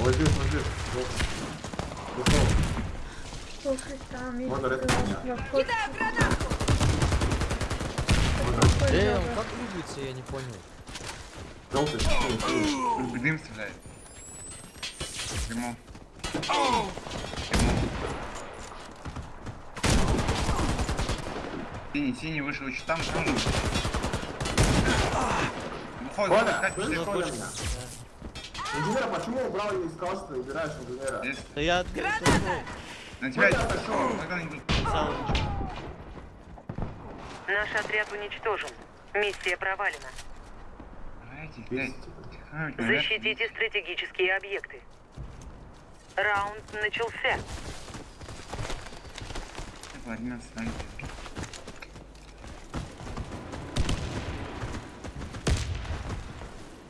Вот здесь, вот здесь. Вот. Слушай, там есть Можно резать меня. Кидаю гранату! Можно. Э, он как двигается, я не понял. Желтый, синий, синий. Дым стреляет. Дымом. Синий, синий вышел еще там, там же. Коля, меня? Инженера, почему убрал и сказал, что ты убираешь инженера? Да я Граната! На тебя идут. писал Наш отряд уничтожен. Миссия провалена. Типа. Защитите стратегические объекты. Раунд начался. Типа, 11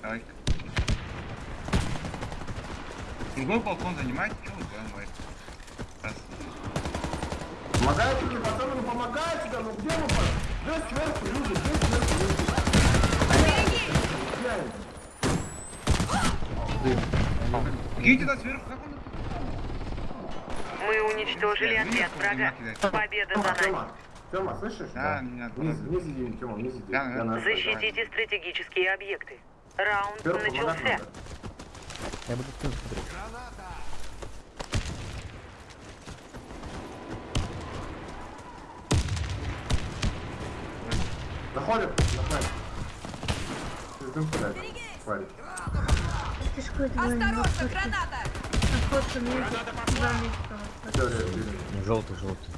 Давай. Другой балкон занимайте, что вы? Раз. Помогайте мне, пацаны, ну помогайте, да, ну где вы? Здесь сверху люди, здесь сверху люди. Киньте туда сверху, как он? Мы уничтожили отряд врага. Победа за Тёма, нами. Тёма, слышишь? Да, меня Вниз, тоже. вниз иди, Тёма, вниз иди. Да, да. на Защитите стратегические объекты. Раунд помогать начался. Я буду спину смотреть. Заходит, заходит. Ты дым какой-то двойной Осторожно, граната! Находка между ре- Желтый, желтый.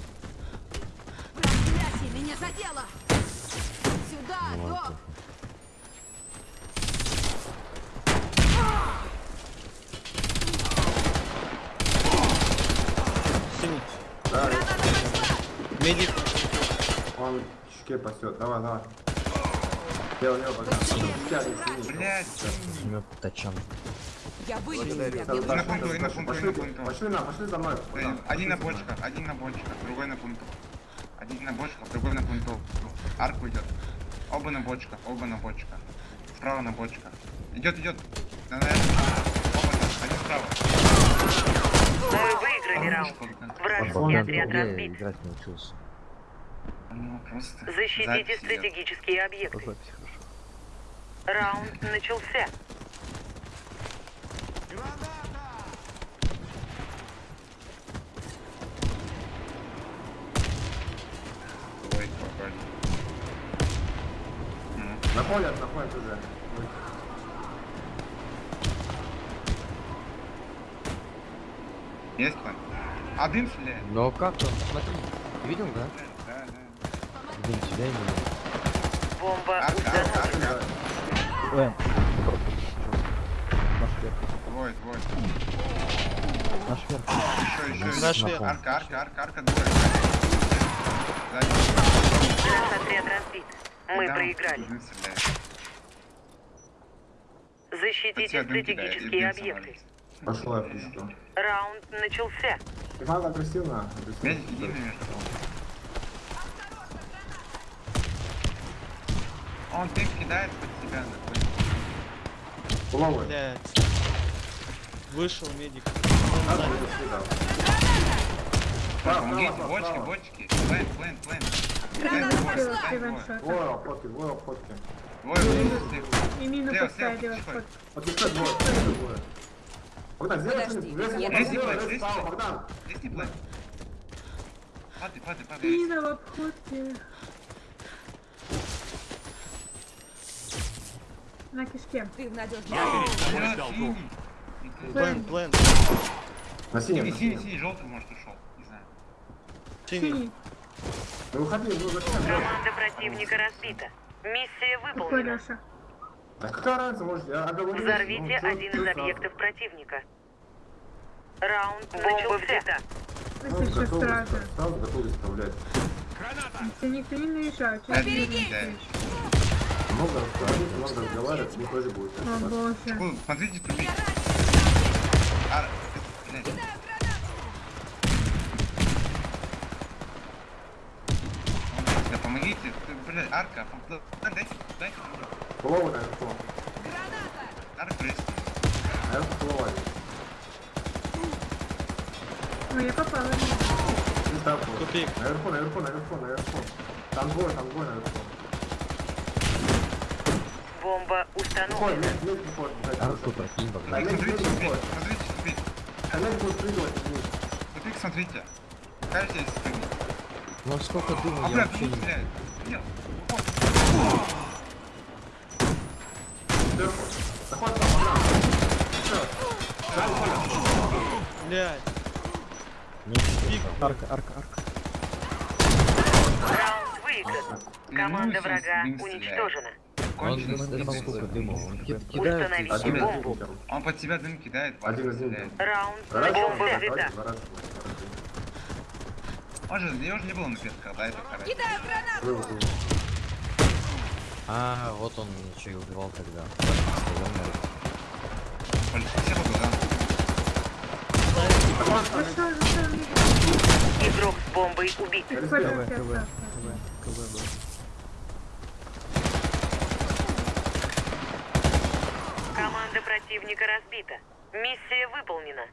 Проклятие, меня задело! Сюда, док! Синий. Да, ре- Граната пошла! Медик. он щеке пасет. Давай, давай. Лево, лево. Жмет тачан. Я да, на пункту, на пункту, Пошли, на пункту. пошли на, пошли за мной. Э, Один на бочках, один на бочках, другой на пункту. Один на бочках, другой на пункту. Арку идет. Оба на бочках, оба на бочках. Справа на бочках. Идет, идет. Один справа. Вражеский отряд разбит. играть научился. Ну, просто. Защитите запись идет. стратегические По объекты. хорошо. Раунд начался. Ой. Ну, Находят, находят уже. Есть план? А дым стреляет? Но как он? Смотри. Ты видел, да? Да, да. Блин, тебя именно. Бомба установлена. Ой. Наш вверх. Двое, двое. Наш вверх. Еще, еще, Наш еще. вверх. Арка, арка, арка, арка, двое. Наш отряд разбит. Мы Да, проиграли. дым Защитите дым стратегические дым объекты. Пошла я пушку. Раунд начался. Надо агрессивно. Агрессивно. Он дым кидает под себя. такой. Головой. Блять. Вышел медик. Да. Справа, Помогите, справа, бочки, бочки. Плен, плен, плен. Плен, Граната двое, обходки, двое обходки. Двое, двое. И мину Слева, поставили слева, в тихо. вход. Подпускай двое, двое. Богдан, сделай Подожди, что-нибудь. Лезь, я Богдан. Здесь не плен. Падай, падай, падай. Мина в обходке. На кишке. Ты в надежном Блядь, синий. Плен, плен. На Синий, синем. синий, синий, желтый, может, ушел. Не знаю. Синий. Синий. Ну выходи, ну зачем? Команда противника разбита. Миссия выполнена. А какая разница, может, я оговорюсь. Взорвите ну, один из объектов противника. Раунд начался. Ну, Если что готовы, сразу. Сразу готовы исправлять. Никто не наезжает, кидает. Много разговаривать, много разговаривать, мне тоже будет. О боже. Смотрите, тут. А, блядь. Да помоги Видите, ты, блядь, арка. пом- Дайте, дайте. Голову наверху. Арка есть. Наверху голова. Ой, я попала. в него. Не так вот. Тупик. Наверху, наверху, наверху, наверху. Там двое, там двое наверху. Бомба установлена. Арку прокинь, медь Смотрите. Смотрите, тупик. А медь будет прыгать вниз. Тупик, смотрите. Как здесь спрыгнуть? Ну сколько дыма, А, я блядь, вообще ну, не... Нет. Сверху. Заход там. Всё. Сзади, сзади. Блядь. Арка, арка, арка. Раунд выигран. Команда врага уничтожена. Он под себя дым кидает. Один из них. Раунд. Он же, его же не было на петках, да, это хорошо. Был, был. А, вот он еще и убивал тогда. Игрок с бомбой убит. КВ, КВ. КВ, КВ был. Команда противника разбита. Миссия выполнена.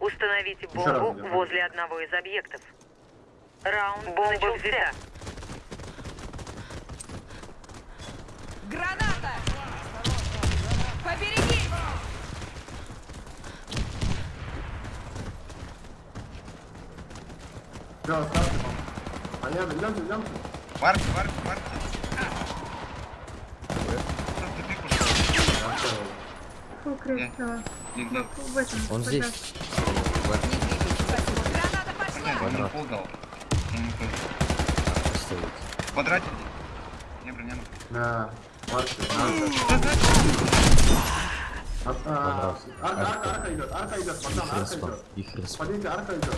Установите бомбу возле одного из объектов. Раунд бомба взята. Граната! Поберегись! Всё, оставьте. Понятно, идемте, идемте. Варки, варки, варки. Что, тупик ушел? Я понял. Фу, этом. Он здесь. Граната пошла! Квадрат. Не, броня. Да, Марки. А, а, Арка, арка, идет, арка идет, пацан, арка идет. Смотрите, арка идет.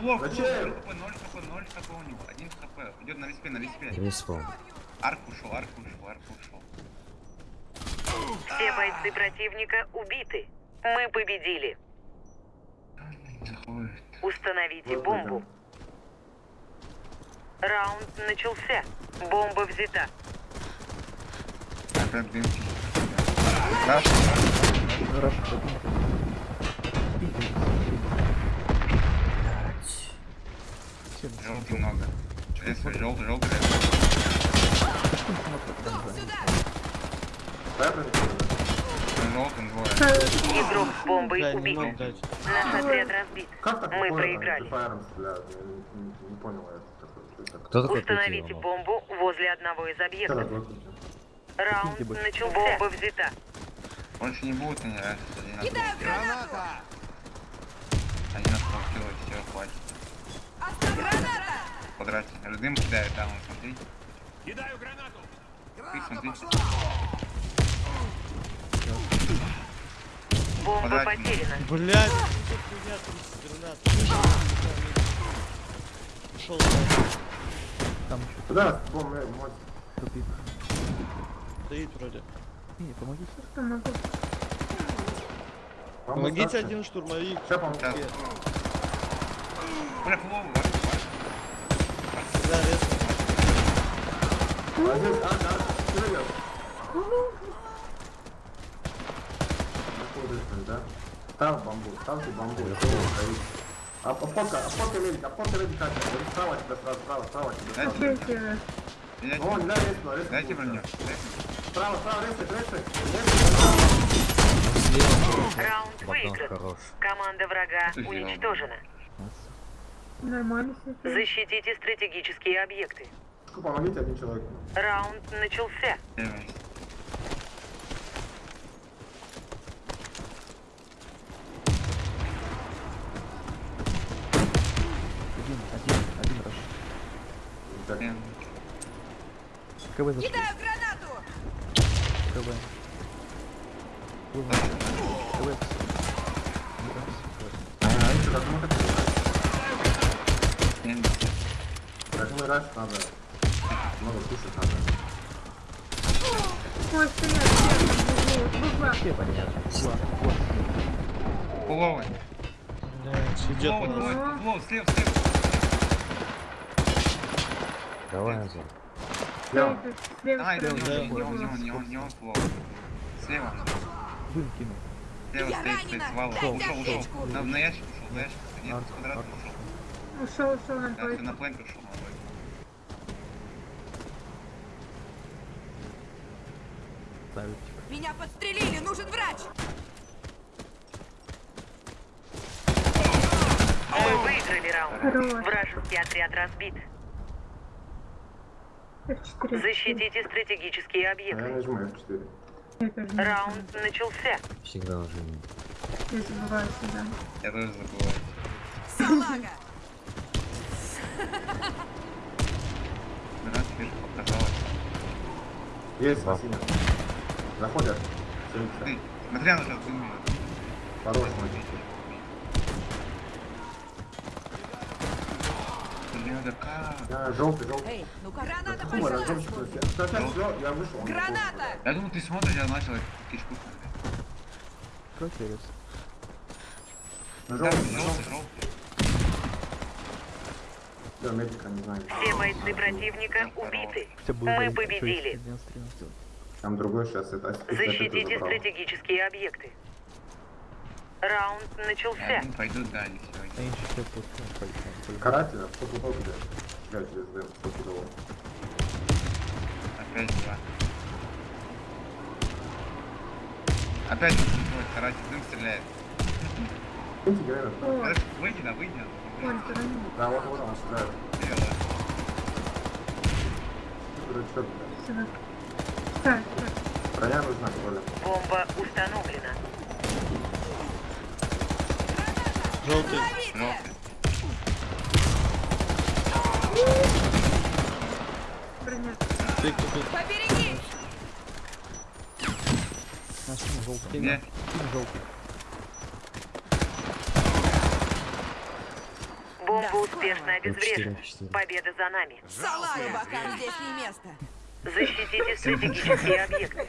Плохо, Зачем? 0 хп, 0 хп, 0 хп у него. 1 хп. Идет на респе, на респе. Респа. Арк ушел, арк ушел, арк ушел. Все бойцы противника убиты. Мы победили. Установите бомбу. Раунд начался. Бомба взята. Опять дым. Страшно, страшно, страшно. Желтый много. Если желтый, желтый. Игрок с бомбой не убит. Наш отряд разбит. Мы проиграли. Кто такой Установите бомбу возле одного из объектов. Раунд начался. Бомба взята. Больше не будут они. Один на Кидаю гранату! Один на двух кило, все, хватит. Граната! В квадрате. Дым кидает, да, вон, смотри. Кидаю гранату! Ты смотри. Бомба Квадратик. потеряна. Блядь, ну тут хуйня, 30 гранат. Ушел, блядь. Куда? Стоит вроде. Что могу? Вам Помогите остаться? один штурмовик. Сейчас помогу. Да, да? Ставь бамбу, ставьте бамбу. Кто стоит? А фотка, а фотка медик, а фотка медик. Вот справа тебя, сразу, справа, справа тебя. справа. Дайте, Третье. дайте, рейс. дайте броню. Справа, справа. Он слева. Раунд выигран. хорош. Команда врага уничтожена. Нормально все. Защитите стратегические объекты. Помогите один человек. Раунд начался. Первый. Так. Блин. Кидаю гранату! Еще как раньше надо. Много кушать надо. Ой, стоят. Буква. Понятно. Блядь, идет Фуловый, у нас. фуловый, фуловый, слева, слева. Давай назад. Слева. Давай, не он, плохо. Слева. Дым кинул. Слева стоит, стоит. Дайте Ушел, ушел. На, на ящик ушел, на ящик. Нет, с квадрата арт. ушел. Ушел, ушел на Да, ты на плейн ушел. Меня подстрелили, нужен врач! Мы выиграли раунд. Вражеский отряд разбит. F4. Защитите стратегические А я объекты. F4. Я тоже не Раунд начался. Всегда нажимай. Я забываю сюда. Я тоже забываю. Салага! Раз, вижу, показалось. Есть на синем. Заходят. Целится. Ты, смотри, она сейчас Блин, да как? Я желтый, желтый. Эй, ну-ка, граната пошла! Я вышел. Граната! Я думал, ты смотришь, я начал. Протерец. На Да, желтый, желтый, желтый. Все, медика не знаю. Все бойцы противника убиты. Мы победили. Там другой сейчас это. Защитите стратегические объекты. Раунд Я начался. думаю, пойду дали Я пойдем. Карателя, кто купил где? Блять, через дым, кто кидал. Опять два. Опять он твой каратель дым стреляет. Гранат. О, Подожди, Выйди, да, выйди. вон стороны. Да, вот, вот он стреляет. Бело. Что, блядь? Так, так. Броня нужна, Коля. Бомба установлена. Желтый. Желтый. Ты кто тут? Поберегись! На синий желтый. Синий желтый. Бомба успешно обезврежена. F4. Победа за нами. Салага, бокам здесь не место! Защитите стратегические объекты.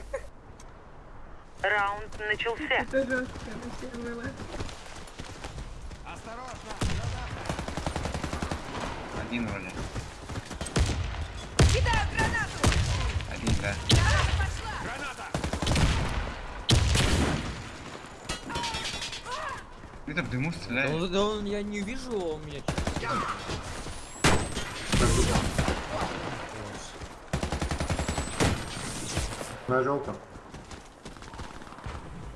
Раунд начался. Это жестко, было. Один вроде. Кидаю гранату! Один, да. Граната пошла! Ты там в дыму Да стреляет. он, да он- я не вижу, он меня На желтом.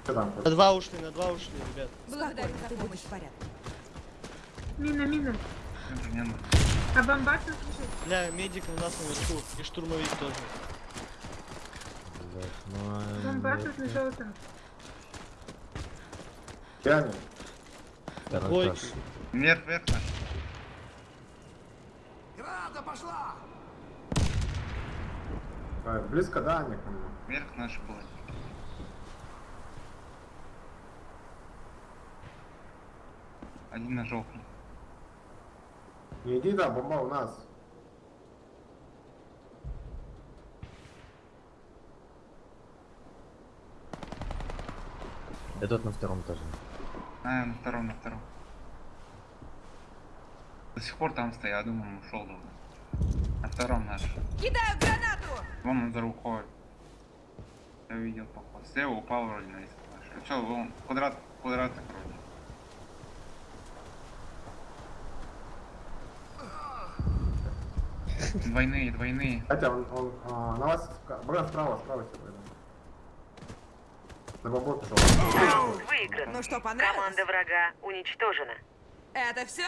Что там? На два ушли, на два ушли, ребят. Благодарю за помощь в порядке. Мина, мина. Нужно. А бомбар тут лежит? Бля, медик у нас наверху. И штурмовик тоже. Блядь, ну, Бомбар нет, тут на нет. желтом. Я не. Тарантас. Двойки. Вверх, вверх наш. А, Близко, да, Аня, ко мне? Вверх наш был. Один на желтый. Не иди, да, бомба у нас. Этот на втором этаже. А, на втором, на втором. До сих пор там стоит, я думаю, он ушел давно. На втором наш. Кидаю гранату! Вон он за рукой. Я увидел поход. Слева упал вроде на лист. Все, вон, квадрат, квадрат вроде. Двойные, двойные. Хотя он, он а, на вас, брат, справа, справа тебе пойду. На. Раунд выигран. Ну что, понравилось? Команда врага уничтожена. Это все?